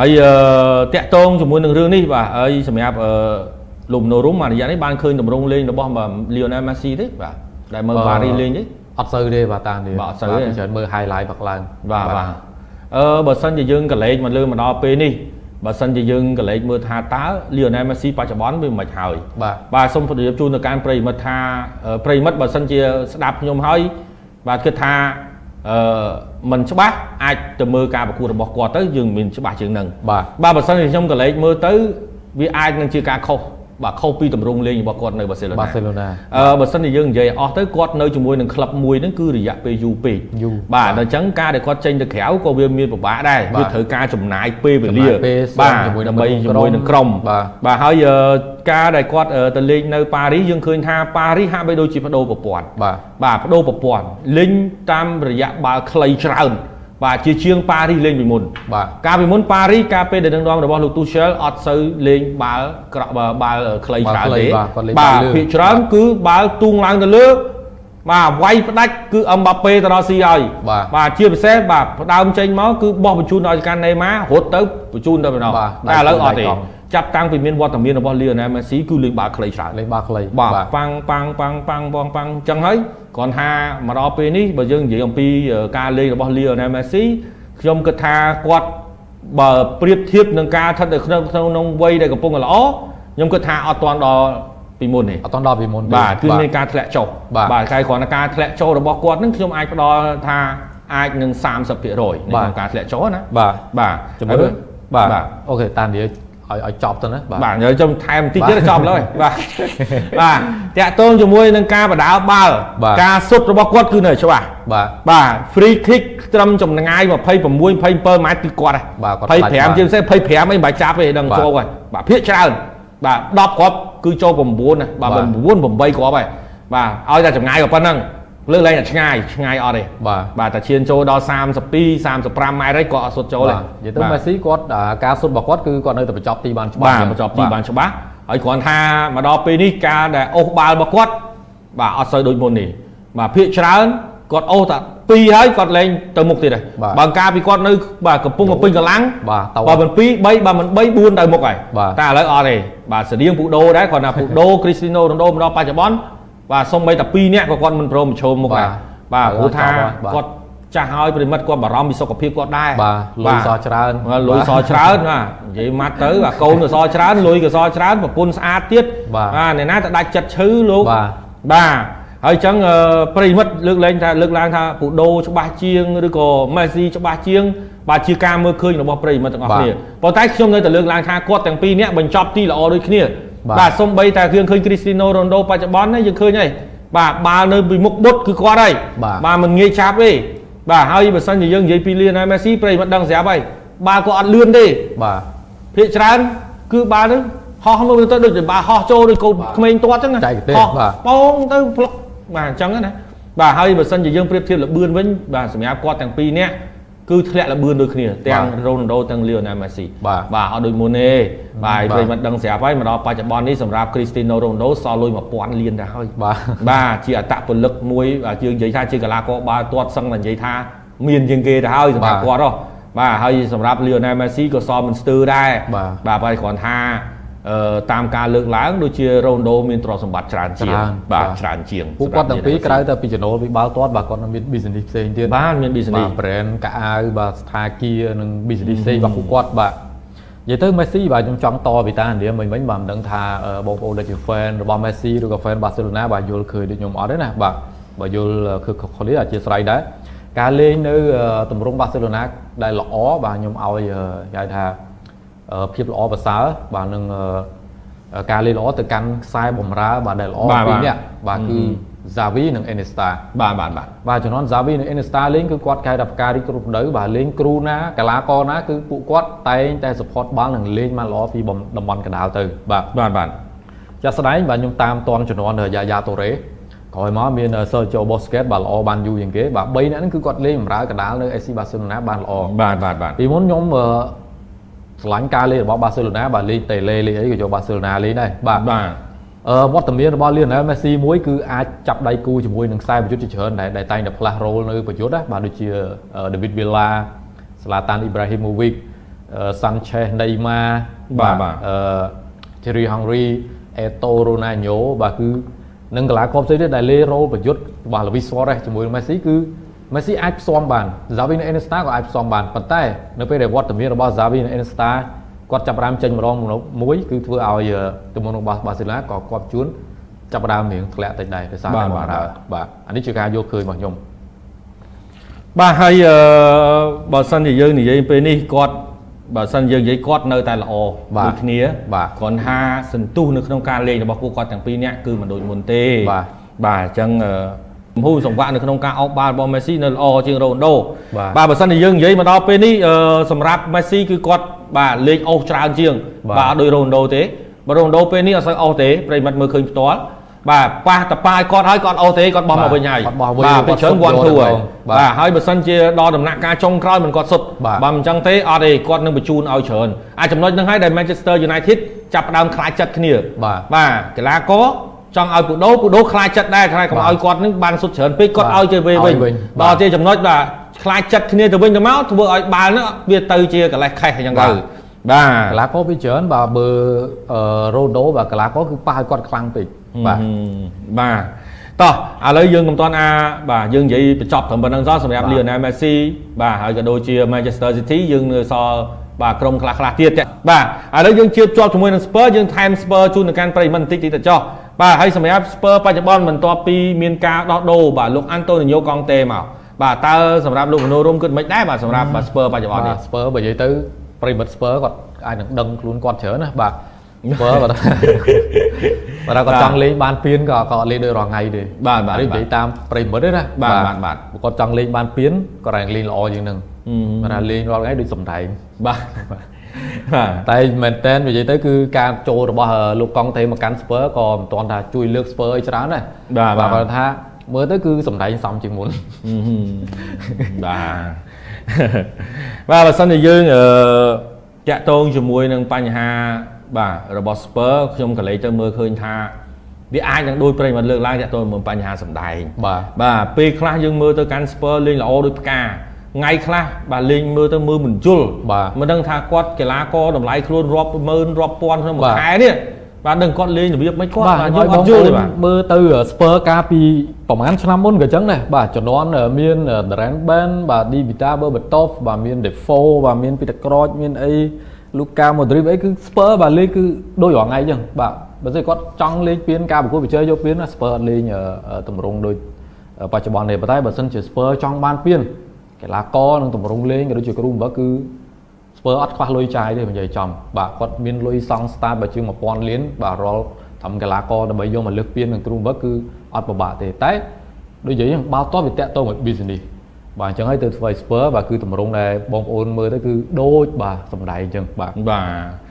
ហើយតាក់តងជាមួយនឹងរឿងនេះបាទហើយសម្រាប់លោកមនោរុំអារយៈនេះបានឃើញតម្រង់លេងរបស់ Lionel Messi ទេបាទដែលមើល Paris លេងទេអត់សូវទេបាទតាមនេះបាទអត់សូវទេច្រើនមើល highlight បាក់ឡើងបាទបាទអឺបើសិនជាយើងកលេចមកលើមកដល់ពេលនេះបើសិនជាយើងកលេចមើលថាតើ Lionel Messi បច្ចុប្បន្នវាមិនហើយបាទបាទសូមជម្រាបជូនទៅកាន់ប្រិមិត្តថាប្រិមិត្តបើសិនជាស្ដាប់ខ្ញុំហើយបាទគិតថាអឺ มันច្បាស់អាចទៅមើលការប្រកួតរបស់គាត់ទៅយើងមានច្បាស់ជាងនឹងបាទបាទបើសិនជាខ្ញុំកលេចមើលទៅវាអាចនឹងជាការខុស បាទខុសពីតម្រងលេងរបស់គាត់នៅបាសេឡូណាបាសេឡូណាអឺបើសិនជាយើងនិយាយអស់ទៅគាត់នៅជាមួយនឹងក្លឹបមួយហ្នឹងគឺរយៈពេលយូរពេកយូរបាទអញ្ចឹងការដែលគាត់ចេញទៅក្រៅក៏វាមានពិបាកដែរវាត្រូវការចំណាយពេលវេលាបាទជាមួយដើម្បីជាមួយនឹងក្រុមបាទហើយការដែលគាត់ទៅលេងនៅប៉ារីសយើងឃើញថាប៉ារីសហាក់បីដូចជាបដូរប្រព័ន្ធបាទបាទបដូរប្រព័ន្ធលេងតាមរយៈបាល់ខ្លីច្រើន បាទជាជាងប៉ារីសលេងពីមុនបាទកាលពីមុនប៉ារីសកាលពេលដែលនឹងដងរបស់លោកទូសែលអត់សូវលេងបាល់ក្រក់បាល់ខ្លីច្រើនទេបាទភាគច្រើនគឺបាល់ទូងឡើងទៅលើបាទវាយផ្ដាច់គឺអឹមបាប៉េទៅដល់ស៊ីហើយបាទជាពិសេសបាទផ្ដើមចេញមកគឺបោះបញ្ជូនឲ្យកាន់ណេម៉ារត់ទៅបញ្ជូនទៅម្ដងតែឥឡូវអត់ទេ ចាប់តាំងពីមានវត្តមានរបស់ Lionel Messi គឺលេងបាល់ខ្លីច្រើនលេងបាល់ខ្លីបាទប៉ាំងប៉ាំងប៉ាំងប៉ាំងបងប៉ាំងអញ្ចឹងហើយគ្រាន់ថាមកដល់ពេលនេះបើយើងនិយាយអំពីការលេងរបស់ Lionel Messi ខ្ញុំគិតថាគាត់បើប្រៀបធៀបនឹងការស្ថិតនៅក្នុងក្នុងវ័យដែលកំពុងល្អខ្ញុំគិតថាអត់ទាន់ដល់ពីមុនទេអត់ទាន់ដល់ពីមុនទេបាទគឺមានការធ្លាក់ចុះបាទតែគ្រាន់តែការធ្លាក់ចុះរបស់គាត់នឹងខ្ញុំអាចផ្ដល់ថាអាចនឹង30%នៃការធ្លាក់ចុះណាបាទបាទជំរឿបាទអូខេតានិយាយ ឲ្យឲ្យចប់ទៅណាបាទបាទខ្ញុំចំថែមបន្តិចទៀតចប់ហើយបាទបាទតាក់ទងជាមួយនឹងការបដាបាល់ការសុទ្ធរបស់គាត់គឺនៅច្បាស់បាទបាទ free kick ត្រឹមចម្ងាយ26 27ម៉ែត្រគឺគាត់ហើយ25ជាពិសេស25អីមិនបាច់ចាប់ទេដឹងចូលហើយបាទភាកច្រើនបាទ10គ្រាប់គឺចូល9ណាបាទ9 8គ្រាប់ហើយបាទឲ្យតែចម្ងាយប៉ុណ្ណឹង លើកលែងតែឆ្ងាយឆ្ងាយអត់ទេបាទបាទតែឈានចូលដល់32 35ម៉ែត្រហើយគាត់អត់សុទ្ធចូលទេនិយាយទៅមេស៊ីគាត់ការសុទ្ធរបស់គាត់គឺគាត់នៅតែបញ្ចប់ទីបានច្បាស់បាទបញ្ចប់ទីបានច្បាស់ហើយគ្រាន់ថាមកដល់ពេលនេះការដែលអូសបាល់របស់គាត់បាទអត់សូវដូចមុននេះបាទភាកច្រើនគាត់អូសតែ2ហើយគាត់លែងទៅមុខទៀតហើយបើការពីគាត់នៅបាទកំពុងពេញកម្លាំងបាទបើមិន2 3បើមិន3 4ទៅមុខហើយតែឥឡូវអត់ទេបាទស្តៀងពូដូដែរគាត់ថាពូដូគ្រីស្ទីណូរ៉ូណូមកដល់បច្ចុប្បន្ន បាទសូម្បីតែ2នាក់ក៏គាត់មិនព្រមប្រឈមមុខដែរបាទព្រោះថាគាត់ចាស់ហើយប្រិមិត្តគាត់បារម្ភពីសុខភាពគាត់ដែរបាទលុយសអច្រើនលុយសអច្រើនបាទនិយាយម៉ាត់ទៅអាកូនក៏សអច្រើនលុយក៏សអច្រើនប្រពន្ធស្អាតទៀតបាទអ្នកណាទៅដាច់ចិត្តឈឺលោកបាទបាទហើយអញ្ចឹងប្រិមិត្តលើកលែងថាលើកឡើងថាពូដូច្បាស់ជាងឬក៏មេស៊ីច្បាស់ជាងបាទជាការមើលឃើញរបស់ប្រិមិត្តទាំងអស់គ្នាប៉ុន្តែខ្ញុំនៅតែលើកឡើងថាគាត់ទាំងពីរនាក់បញ្ចប់ទីល្អដូចគ្នា បាទសំបីតែយើងឃើញគ្រីស្ទីណូរ៉ូណូបច្ចុប្បន្ននេះយើងឃើញហើយបាទបាល់នៅពីមុខបុតគឺគាត់ហើយបាទមិនងាយឆាប់ទេបាទហើយបើសិនជាយើងនិយាយពីលៀនហើយមេស៊ីប្រិយមិនដឹងស្រាប់ហើយបាល់គាត់អត់លឿនទេបាទភាកច្រើនគឺបាល់ហ្នឹងហោះមកទៅដូចបាល់ហោះចូលដូចកូនក្មេងទាត់អញ្ចឹងហោះបងទៅផ្លុកបាទអញ្ចឹងណាបាទហើយបើសិនជាយើងប្រៀបធៀបលបឿនវិញបាទសម្រាប់គាត់ទាំងពីរនាក់ គឺធ្លាក់លបឿនដូចគ្នាទាំងរ៉ូណាល់ដូទាំងលីអូណែលមេស៊ីបាទបាទអត់ដូចមុនទេបាទប្រិមត្តដឹងស្រាប់ហើយមកដល់បច្ចុប្បន្ននេះសម្រាប់គ្រីស្ទីណូរ៉ូណាល់ដូសល់លុយ1000លានទៅហើយបាទបាទជាអតពលិកមួយយើងនិយាយថាជាកីឡាករបាល់ទាត់សឹងតែនិយាយថាមានជាងគេទៅហើយសម្រាប់គាត់ហ៎បាទហើយសម្រាប់លីអូណែលមេស៊ីក៏សល់មិនស្ទើរដែរបាទបាទគ្រាន់ថាអឺ តាមការលើកឡើងដូចជារ៉ូណូមានទ្រព្យសម្បត្តិច្រើនជាងបាទច្រើនជាងពួកគាត់ទាំងពីរក្រៅតែពីចំណូលពីបាល់ទាត់បាទគាត់មាន business ផ្សេងទៀតបាទមាន business បាទ brand កៅអៅបាទស្ថាគារនិង business ផ្សេងរបស់ពួកគាត់បាទនិយាយទៅ Messi បាទខ្ញុំចង់តពីតាឥណ្ឌាមិញមិញបាទមិនដឹងថាបងប្អូនដែលជា fan របស់ Messi ឬក៏ fan Barcelona បាទយល់ឃើញដូចខ្ញុំអត់ទេណាបាទបើយល់គឺខុសនេះអធិស្ឋានដែរការលេងនៅទម្រង់ Barcelona ដែលល្អបាទខ្ញុំឲ្យហៅថា ភាពល្អប្រសើរបាទនឹងការលេងល្អទៅកាន់ខ្សែបំរើបាទដែលល្អពីរនាក់បាទគឺ Xavi និង Iniesta បាទបាទបាទបាទជំនាន់ Xavi និង Iniesta លេងគឺគាត់កែដល់ផ្ការីគ្រប់ដៅបាទលេងគ្រូណាកីឡាករណាគឺពួកគាត់តែងតែ support បាល់និងលេងមកល្អពីតំបន់កណ្ដាលទៅបាទបាទបាទចាស់ស្ដែងបាទខ្ញុំតាមតនជំនាន់យ៉ាយ៉ាតូរ៉េក្រោយមកមាន Sergio Busquets បាទល្អបានយូរជាងគេបាទ3នាក់ហ្នឹងគឺគាត់លេងបម្រើកណ្ដាលនៅ AC Barcelona បានល្អបាទបាទបាទពីមុនខ្ញុំ ស្រឡាញ់ការលេងរបស់បាសេឡូណាបាទលេងតេលេលេងអីក៏យកបាសេឡូណាលេងដែរបាទបាទអឺវត្តមានរបស់ Lionel Messi មួយគឺអាចចាប់ដៃគូជាមួយនឹងខ្សែប្រយុទ្ធជាច្រើនដែលតែងតែផ្លាស់រ៉ូលនៅប្រយុទ្ធណាបាទដូចជា David Villa Zlatan Ibrahimovic Sanchez Neymar បាទបាទអឺ Thierry Henry Eto Ronaldo បាទគឺនឹងកីឡាករផ្សេងទៀតដែលលេរ៉ូប្រយុទ្ធរបស់ Luis Suarez ជាមួយនឹង Messi គឺ Messi អាចផ្សំបាន Xavi និង Iniesta ក៏អាចផ្សំបានប៉ុន្តែនៅពេលដែលវត្តមានរបស់ Xavi និង Iniesta គាត់ចាប់ផ្ដើមចេញម្ដងមួយគឺធ្វើឲ្យទំនុករបស់ Barcelona ក៏គាត់ជួនចាប់ផ្ដើមរៀងធ្លាក់តិចដែរដោយសារបាទតែបាទបារ៉ាបាទអានេះជាការយកឃើញរបស់ខ្ញុំបាទហើយអឺបើសិនជាយើងនិយាយពេលនេះគាត់បើសិនយើងនិយាយគាត់នៅតែល្អបាទដូចគ្នាបាទគ្រាន់ថាសន្ទុះនៅក្នុងការលេងរបស់ពួកគាត់ទាំងពីរនាក់គឺមិនដូចមុនទេបាទបាទអញ្ចឹងអឺ មហូរសង្វាក់នៅក្នុងការអោបបាល់របស់ Messi នៅល្អជាង Ronaldo បាទបាទបើសិនជាយើងនិយាយមកដល់ពេលនេះអឺសម្រាប់ Messi គឺគាត់បាទលេងអូសច្រើនជាង បាទបាទអត់ដូច Ronaldo ទេបើ Ronaldo ពេលនេះអត់សូវអូសទេប្រិយមិត្តមើលឃើញផ្ទាល់បាទប៉ះតប៉ាយគាត់ហើយគាត់អូសទេគាត់បោះមកវិញហើយគាត់បោះវិញបាទគាត់ពេលច្រើនសុទ្ធ one យក two ទៅហើយបាទបាទហើយបើសិនជាដល់ដំណាក់កាលចុងក្រោយមិនគាត់សុទ្ធបាទបើមិនអញ្ចឹងទេអត់ទេគាត់នឹងបញ្ជូនឲ្យច្រើនអាចចំណុចហ្នឹងហើយដែល Manchester United ចាប់ផ្ដើមខ្លាចចិត្តគ្នាបាទបាទកីឡាករ ចង់ឲ្យពូដូពូដូខ្លាចចិត្តដែរខ្លាចកុំបាទឲ្យគាត់នឹងបានសុទ្ធច្រើនពេកគាត់បាទឲ្យទៅវិញឲ្យវិញដល់បាទជាចំណុចបាទខ្លាចចិត្តគ្នាទៅវិញទៅមកធ្វើឲ្យបាល់ហ្នឹងវាទៅជាកលេសខេះអញ្ចឹងបាទៅទបាទកីឡាករពីច្រើនបាទបើអឺ Ronaldo បាទកីឡាករគឺប៉ះឲ្យគាត់ខ្លាំងពេកបាទហឹមបាទតោះឥឡូវយើងកំតាន់អាបាទយើងនិយាយបញ្ចប់ត្រឹមប៉ុណ្្នឹងសោះសម្រាប់បាទ Lionel Messi បាទហើយក៏ដូចជា Manchester City យើងនៅសល់បាទក្រុមខ្លះខ្លះៗទៀតចា៎បាទឥឡូវយើងជៀបជាប់ជាមួយនឹង Spurs យើងថែម Spurs ជូនទៅកាន់ប្រិយមិត្តបន្តិចតិចទៅចុះ បាទហើយសម្រាប់ Spurs បច្ចុប្បន្នបន្ទាប់ពីមានការដោះដូរបាទលោក Antonio Conte មកបាទតើសម្រាប់លោកមនោរមគិតមិនដែរបាទសម្រាប់បាទ Spurs បច្ចុប្បន្នបានេះទ Spur បើនិយាយទៅប្រិមិត្ត Spur គាត់អាចនឹងដឹងខ្លួនគាត់ច្រើនណាបាទ Spur គាត់បើថាគាត់ចង់លេងបានពៀនក៏ក៏អត់លេងដូចរាល់ថ្ងៃទេបាទបាទនេះនិយាយតាមប្រិមិត្តទេណាបាទបាទបាទបើគាត់ចង់លេងបានពៀនគាត់តែលេងល្អជាងនឹងហឹមបើថាលេងរាល់ថ្ងៃដូចសំដែងបាទបាទ តែមែនតើនិយាយទៅគឺការចូលរបស់លោកកង់ទេមកកាន់ Spur ក៏មិនទាន់ថាជួយលើក Spur ឲ្យច្រើនដែរបាទបាទគាត់ថាមើលទៅគឺសំដែងសំជាងមុនហឹមហឹមបាទបាទបើសិនជាយើងអឺតាក់ទងជាមួយនឹងបញ្ហាបាទរបស់ Spur ខ្ញុំក៏លេចទៅមើលឃើញថាវាអាចនឹងដូចប្រិយមិត្តលើកឡើងតាក់ទងជាមួយបញ្ហាសម្ដែងបាទបាទពេលខ្លះយើងមើលទៅកាន់ Spur លេងល្អដូចផ្កា ថ្ងៃខ្លះបាទលេងមើលទៅមើលមិនយល់បាទមិនដឹងថាគាត់កីឡាករតម្លៃខ្លួនរាប់ម៉ឺនរាប់ពាន់ក្នុងមួយបាទខែនេះបាទដឹងគាត់លេងរបៀបមិនគាត់បាទបាទយយើងល់អអត់ត់យយល់ល់ទេបាទមើលទៅ Spur កាលពីប្រហែលឆ្នាំមុនក៏អញ្ចឹងដែរបាទជំនាន់មាន Darren Ben បាទ Di Vita Berbatov បាទមាន Defoe បាទមាន Peter Crouch មានអី Luka Modric អីគឺ Spur បាទលេងគឺដូចរាល់ថ្ងៃអញ្ចឹងបាទបើស្អីគាត់ចង់លេងពៀនការប្រកួតប្រជែងយកពៀនណា Spur អត់លេងអឺអឺទម្រង់ដូចអឺបច្ចុប្បន្នទេប៉ុន្តែបើសិនជា Spur ចង់បានពៀន កីឡាករនិងទម្រង់លេងក៏ដូចជាគ្រូបង្វឹកគឺស្ពើអត់ខ្វះលុយចាយទេនិយាយចំបាទគាត់មានលុយសង់ start បើជាង1000លានបាទរាល់ធម្មកីឡាករដើម្បីយកមកលើកពៀននឹងគ្រូបង្វឹកគឺអត់ពិបាកទេតែដូចនិយាយហ្នឹងបាល់ទាត់វាតាក់ទងមួយ business បាទអញ្ចឹងហើយទៅធ្វើឲ្យ Spur បាទគឺតម្រង់ដែលបងប្អូនមើលទៅគឺដូចបាទសំដែងអញ្ចឹងបាទបាទ